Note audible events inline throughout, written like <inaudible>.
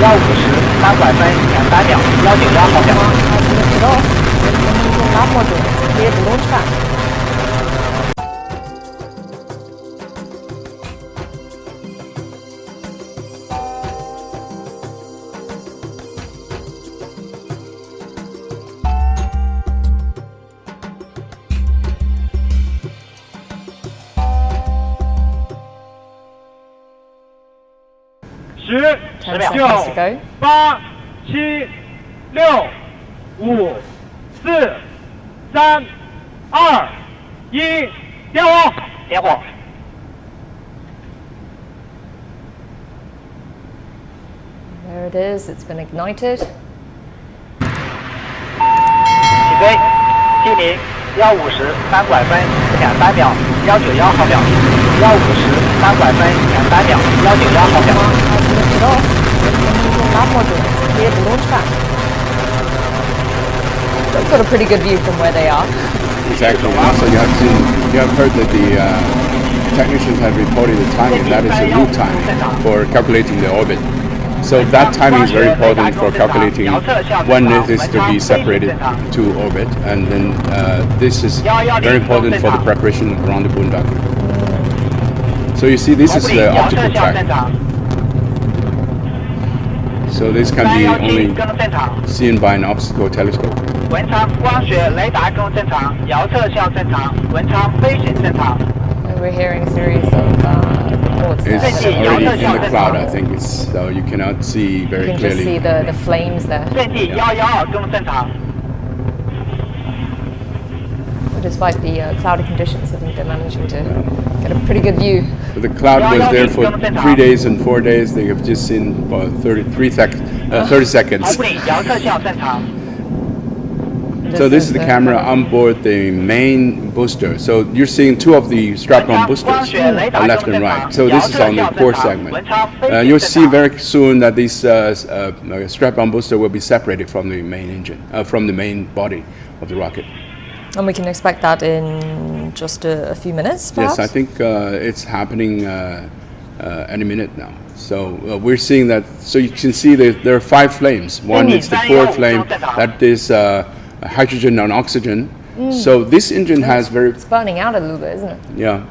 幺五十三百分两三秒幺九幺毫秒我知道能不用10 seconds to go. 八七六五四三二一，点火！点火！There it is. It's been ignited. 起飞，距离幺五十三拐分两三秒，幺九幺毫秒，幺五十三拐分两三秒，幺九幺毫秒。top module. We launch pad. They've got a pretty good view from where they are. Exactly. Also, you have seen, you have heard that the uh, technicians have reported the timing. That is the new time for calculating the orbit. So that timing is very important for calculating when it is to be separated to orbit. And then uh, this is very important for the preparation around the boondock. So you see, this is the optical track. 常， So this can 三 be 幺七 only 更正常， seen by an optical telescope. 文昌光学雷达更正常，遥测向正常，文昌飞行正常。 So we're hearing a series of uh, reports there. It's Twenty, already遥测 in 向 the 正 cloud, 常 I。think it's so you cannot see You very can just see clearly. the, the flames there. 阵地幺幺二更正常。 But despite the uh, cloudy conditions, I think they're managing to Got a pretty good view. The cloud was there for three days and four days. They have just seen about 33 sec uh, 30 seconds. so this is the camera on board the main booster. So you're seeing two of the strap-on boosters left and right. So this is on the core segment. Uh, you'll see very soon that this uh, uh, strap-on booster will be separated from the main engine, uh, from the main body of the rocket. And we can expect that in just a, a few minutes, perhaps? Yes, I think uh, it's happening uh, uh, any minute now. So uh, we're seeing that. So you can see that there are five flames. One is the core flame, that is uh, hydrogen and oxygen. So this engine has very It's burning out a little bit, isn't it? yeah.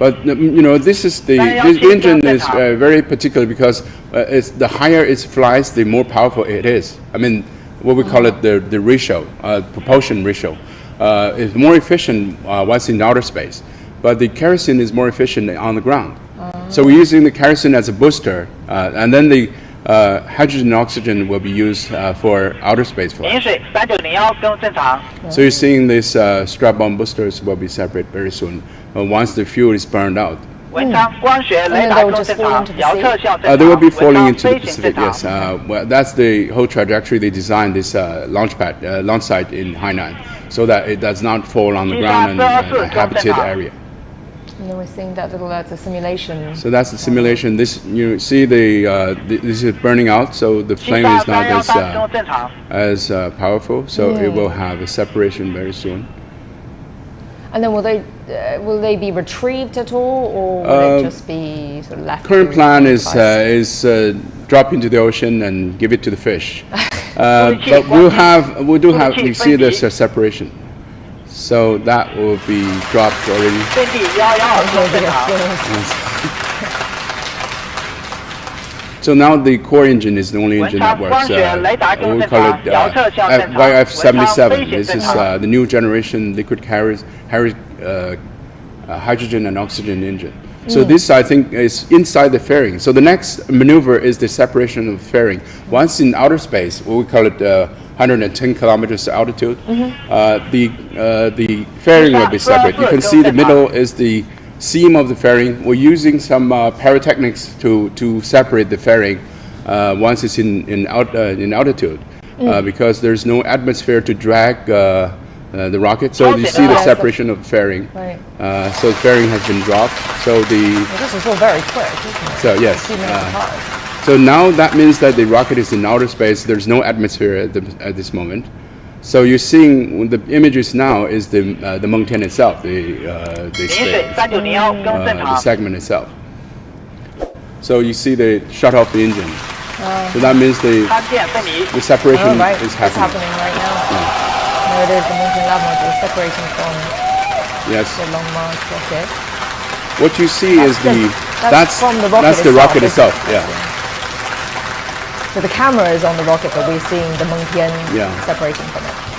But you know, this is the this engine is uh, very particular because uh, it's the higher it flies, the more powerful it is. I mean, what we call it the the ratio, uh, propulsion ratio, uh, is more efficient uh, once in outer space, but the kerosene is more efficient on the ground. Oh. So we're using the kerosene as a booster, uh, and then the uh, hydrogen and oxygen will be used uh, for outer space flight. So you're seeing these uh, strap-on boosters will be separate very soon once the fuel is burned out. Mm. Uh, they will be falling into the Pacific, yes. Uh, well, that's the whole trajectory they designed this uh, launch pad, launch site in Hainan so that it does not fall on the ground and, and habited area. And we're seeing that little, that's a simulation. So that's the simulation. This you see the, uh, this is burning out, so the flame is not as uh, as uh, powerful. So it will have a separation very soon. And then will they uh, will they be retrieved at all, or will it um, just be sort of left? Current plan is uh, is uh, drop into the ocean and give it to the fish. <laughs> Um, but we'll have, we do have, we see this separation. So that will be dropped already. So now the core engine is the only engine that works. Uh, we call it uh, YF77. This is uh, the new generation liquid carriers, uh, hydrogen and oxygen engine. So this, I think, is inside the fairing. So the next maneuver is the separation of fairing. Once in outer space, we call it uh, 110 kilometers altitude, uh, the uh, the fairing will be separate. You can see the middle is the seam of the fairing. We're using some uh, pyrotechnics to, to separate the fairing uh, once it's in in, out, uh, in altitude, uh, because there's no atmosphere to drag uh, the rocket. So oh, you see the oh, separation of fairing. Right. Uh, so the fairing has been dropped. So the well, this is all very quick. So yes. Uh, so now that means that the rocket is in outer space. There's no atmosphere at, the, at this moment. So you're seeing the images now is the uh, the Mengtian itself, the the, stage, the segment itself. So you see they shut off the engine. Oh. so that means the, the separation oh, right. is happening. It's happening right now. Yeah it is, the Mengtian Lab module separating from Yes. the Long March rocket. What you see is the the- that's from the rocket that's the itself, rocket itself. Yeah. So the camera is on the rocket, but we're seeing the Mengtian Yeah. separating from it.